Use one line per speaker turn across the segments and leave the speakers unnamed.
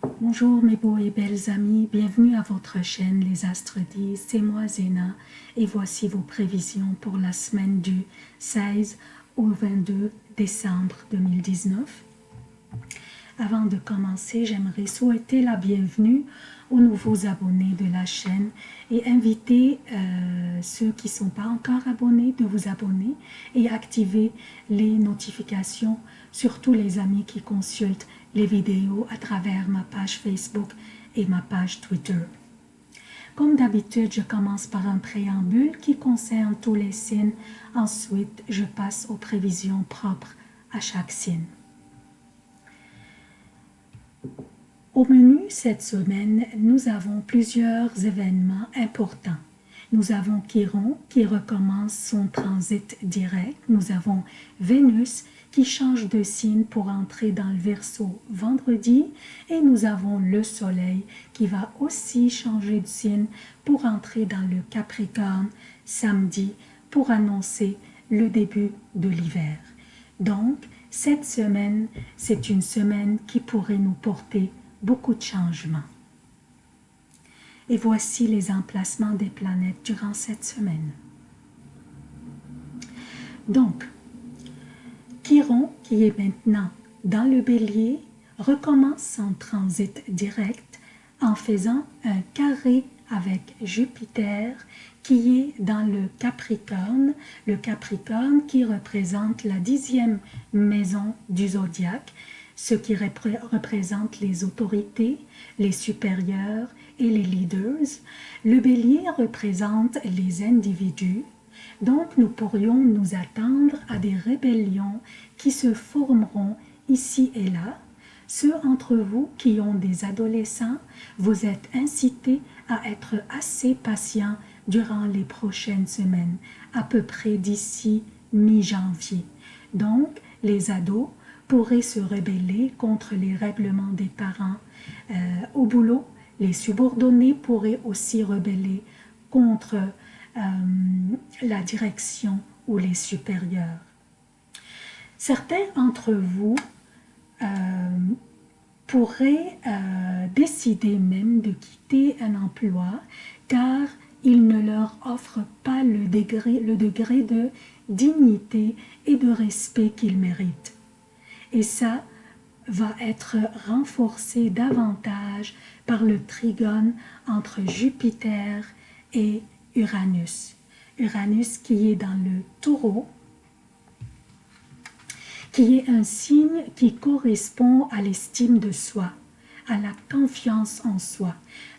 Bonjour mes beaux et belles amis, bienvenue à votre chaîne Les Astres disent, c'est moi Zéna. Et voici vos prévisions pour la semaine du 16 au 22 décembre 2019. Avant de commencer, j'aimerais souhaiter la bienvenue aux nouveaux abonnés de la chaîne et inviter euh, ceux qui ne sont pas encore abonnés de vous abonner et activer les notifications, surtout les amis qui consultent les vidéos à travers ma page Facebook et ma page Twitter. Comme d'habitude, je commence par un préambule qui concerne tous les signes. Ensuite, je passe aux prévisions propres à chaque signe. Au menu cette semaine, nous avons plusieurs événements importants. Nous avons Chiron qui recommence son transit direct. Nous avons Vénus qui change de signe pour entrer dans le Verseau vendredi. Et nous avons le Soleil qui va aussi changer de signe pour entrer dans le Capricorne samedi pour annoncer le début de l'hiver. Donc, cette semaine, c'est une semaine qui pourrait nous porter beaucoup de changements. Et voici les emplacements des planètes durant cette semaine. Donc, Chiron, qui est maintenant dans le bélier, recommence son transit direct en faisant un carré avec Jupiter qui est dans le Capricorne, le Capricorne qui représente la dixième maison du zodiaque, ce qui représente les autorités, les supérieurs et les leaders. Le bélier représente les individus, donc nous pourrions nous attendre à des rébellions qui se formeront ici et là. Ceux entre vous qui ont des adolescents, vous êtes incités à être assez patients durant les prochaines semaines, à peu près d'ici mi-janvier. Donc, les ados pourraient se rebeller contre les règlements des parents. Euh, au boulot, les subordonnés pourraient aussi rebeller contre euh, la direction ou les supérieurs. Certains d'entre vous euh, pourraient décider même de quitter un emploi car il ne leur offre pas le degré, le degré de dignité et de respect qu'ils méritent. Et ça va être renforcé davantage par le trigone entre Jupiter et Uranus. Uranus qui est dans le taureau, qui est un signe qui correspond à l'estime de soi, à la confiance en soi.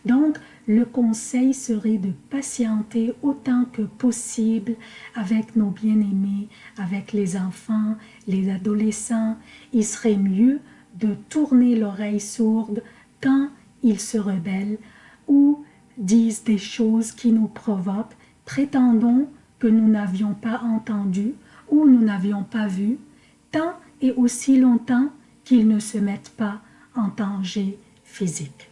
Donc, le conseil serait de patienter autant que possible avec nos bien-aimés, avec les enfants, les adolescents. Il serait mieux de tourner l'oreille sourde quand ils se rebellent ou disent des choses qui nous provoquent, prétendons que nous n'avions pas entendu ou nous n'avions pas vu, tant et aussi longtemps qu'ils ne se mettent pas en danger physique.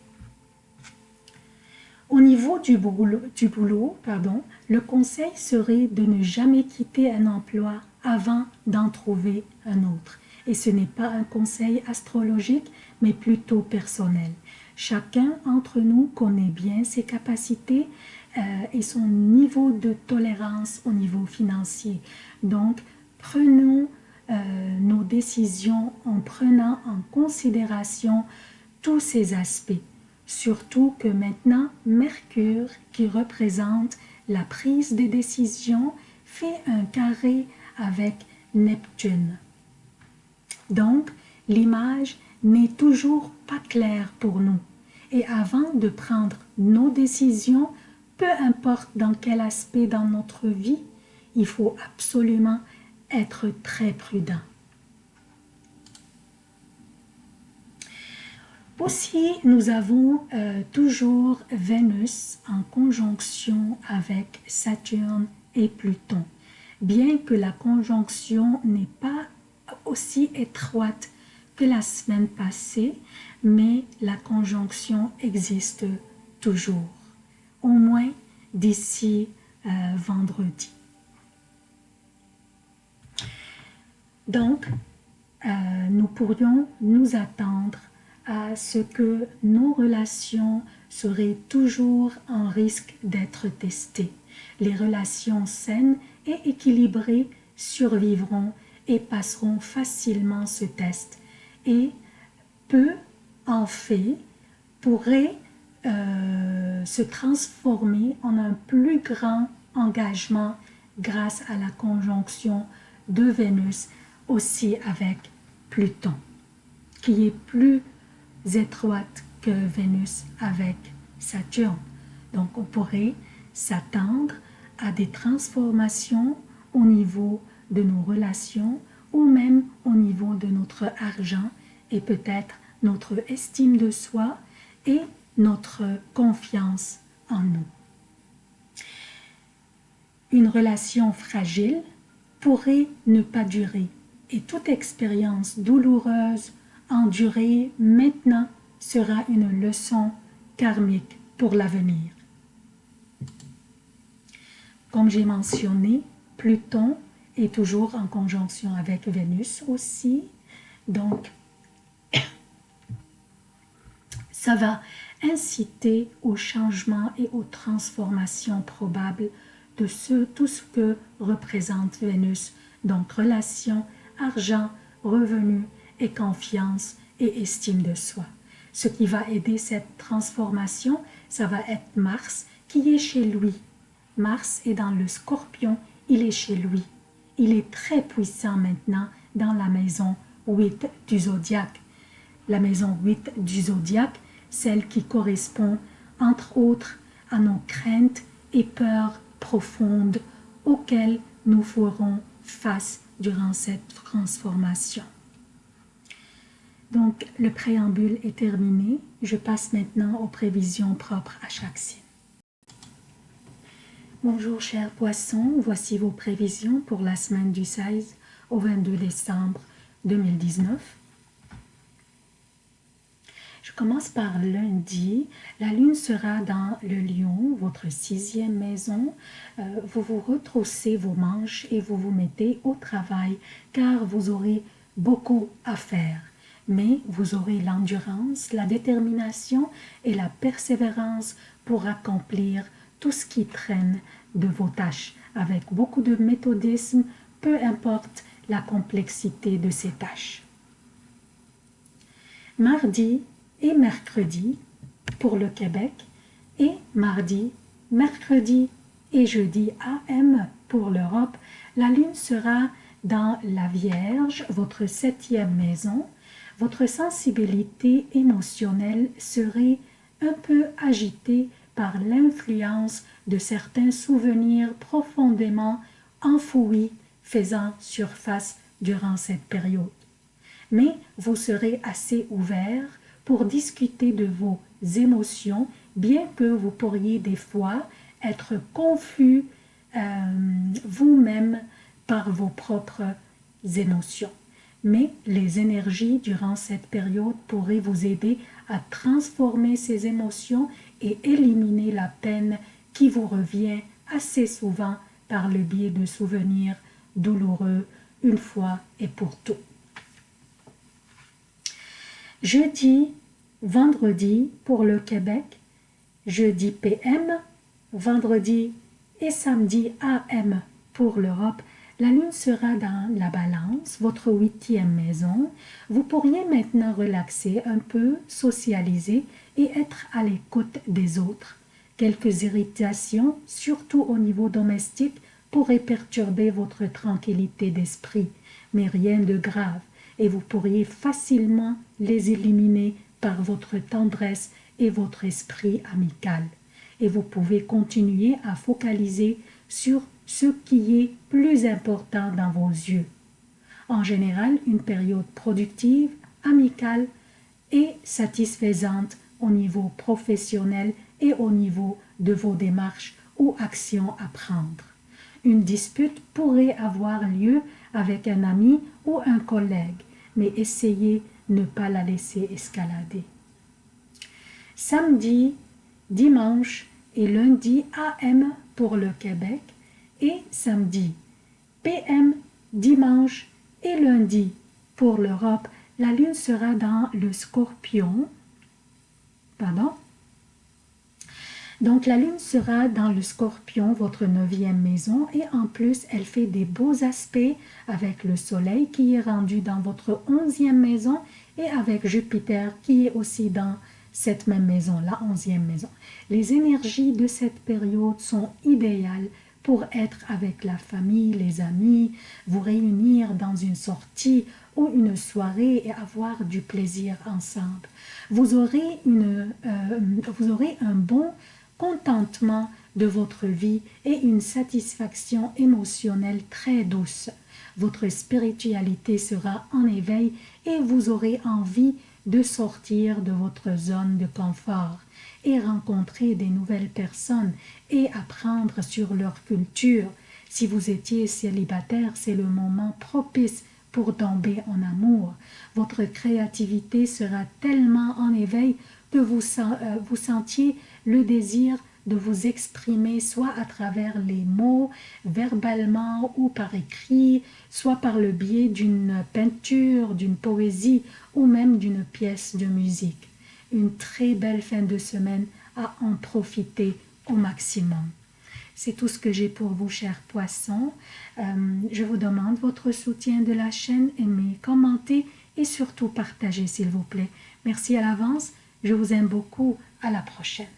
Au niveau du boulot, du boulot pardon, le conseil serait de ne jamais quitter un emploi avant d'en trouver un autre. Et ce n'est pas un conseil astrologique, mais plutôt personnel. Chacun d'entre nous connaît bien ses capacités euh, et son niveau de tolérance au niveau financier. Donc, prenons euh, nos décisions en prenant en considération tous ces aspects. Surtout que maintenant, Mercure, qui représente la prise des décisions, fait un carré avec Neptune. Donc, l'image n'est toujours pas claire pour nous. Et avant de prendre nos décisions, peu importe dans quel aspect dans notre vie, il faut absolument être très prudent. Aussi, nous avons euh, toujours Vénus en conjonction avec Saturne et Pluton. Bien que la conjonction n'est pas aussi étroite que la semaine passée, mais la conjonction existe toujours, au moins d'ici euh, vendredi. Donc, euh, nous pourrions nous attendre à ce que nos relations seraient toujours en risque d'être testées. Les relations saines et équilibrées survivront et passeront facilement ce test. Et peu en fait pourrait euh, se transformer en un plus grand engagement grâce à la conjonction de Vénus aussi avec Pluton, qui est plus étroite que Vénus avec Saturne. Donc on pourrait s'attendre à des transformations au niveau de nos relations ou même au niveau de notre argent et peut-être notre estime de soi et notre confiance en nous. Une relation fragile pourrait ne pas durer et toute expérience douloureuse endurée maintenant sera une leçon karmique pour l'avenir. Comme j'ai mentionné, Pluton est toujours en conjonction avec Vénus aussi, donc ça va inciter au changement et aux transformations probables de ce, tout ce que représente Vénus, donc relation, argent, revenus et confiance et estime de soi. Ce qui va aider cette transformation, ça va être Mars qui est chez lui. Mars est dans le scorpion, il est chez lui. Il est très puissant maintenant dans la maison 8 du zodiaque. La maison 8 du zodiaque, celle qui correspond entre autres à nos craintes et peurs profondes auxquelles nous ferons face durant cette transformation. Donc, le préambule est terminé. Je passe maintenant aux prévisions propres à chaque signe. Bonjour chers poissons, voici vos prévisions pour la semaine du 16 au 22 décembre 2019. Je commence par lundi. La lune sera dans le lion, votre sixième maison. Euh, vous vous retroussez vos manches et vous vous mettez au travail car vous aurez beaucoup à faire. Mais vous aurez l'endurance, la détermination et la persévérance pour accomplir tout ce qui traîne de vos tâches avec beaucoup de méthodisme, peu importe la complexité de ces tâches. Mardi, et mercredi pour le Québec et mardi, mercredi et jeudi AM pour l'Europe, la lune sera dans la Vierge, votre septième maison. Votre sensibilité émotionnelle serait un peu agitée par l'influence de certains souvenirs profondément enfouis faisant surface durant cette période. Mais vous serez assez ouvert pour discuter de vos émotions, bien que vous pourriez des fois être confus euh, vous-même par vos propres émotions. Mais les énergies durant cette période pourraient vous aider à transformer ces émotions et éliminer la peine qui vous revient assez souvent par le biais de souvenirs douloureux une fois et pour tout. Jeudi, vendredi pour le Québec, jeudi PM, vendredi et samedi AM pour l'Europe. La lune sera dans la balance, votre huitième maison. Vous pourriez maintenant relaxer un peu, socialiser et être à l'écoute des autres. Quelques irritations, surtout au niveau domestique, pourraient perturber votre tranquillité d'esprit, mais rien de grave et vous pourriez facilement les éliminer par votre tendresse et votre esprit amical. Et vous pouvez continuer à focaliser sur ce qui est plus important dans vos yeux. En général, une période productive, amicale et satisfaisante au niveau professionnel et au niveau de vos démarches ou actions à prendre. Une dispute pourrait avoir lieu avec un ami ou un collègue mais essayez ne pas la laisser escalader. Samedi, dimanche et lundi AM pour le Québec et samedi PM, dimanche et lundi pour l'Europe, la lune sera dans le scorpion. Pardon? Donc la lune sera dans le scorpion, votre neuvième maison, et en plus elle fait des beaux aspects avec le soleil qui est rendu dans votre onzième maison et avec Jupiter qui est aussi dans cette même maison, la onzième maison. Les énergies de cette période sont idéales pour être avec la famille, les amis, vous réunir dans une sortie ou une soirée et avoir du plaisir ensemble. Vous aurez, une, euh, vous aurez un bon contentement de votre vie et une satisfaction émotionnelle très douce. Votre spiritualité sera en éveil et vous aurez envie de sortir de votre zone de confort et rencontrer des nouvelles personnes et apprendre sur leur culture. Si vous étiez célibataire, c'est le moment propice pour tomber en amour. Votre créativité sera tellement en éveil que vous, euh, vous sentiez le désir de vous exprimer soit à travers les mots, verbalement ou par écrit, soit par le biais d'une peinture, d'une poésie ou même d'une pièce de musique. Une très belle fin de semaine à en profiter au maximum. C'est tout ce que j'ai pour vous, chers poissons. Euh, je vous demande votre soutien de la chaîne, aimez, commentez et surtout partagez, s'il vous plaît. Merci à l'avance. Je vous aime beaucoup. À la prochaine.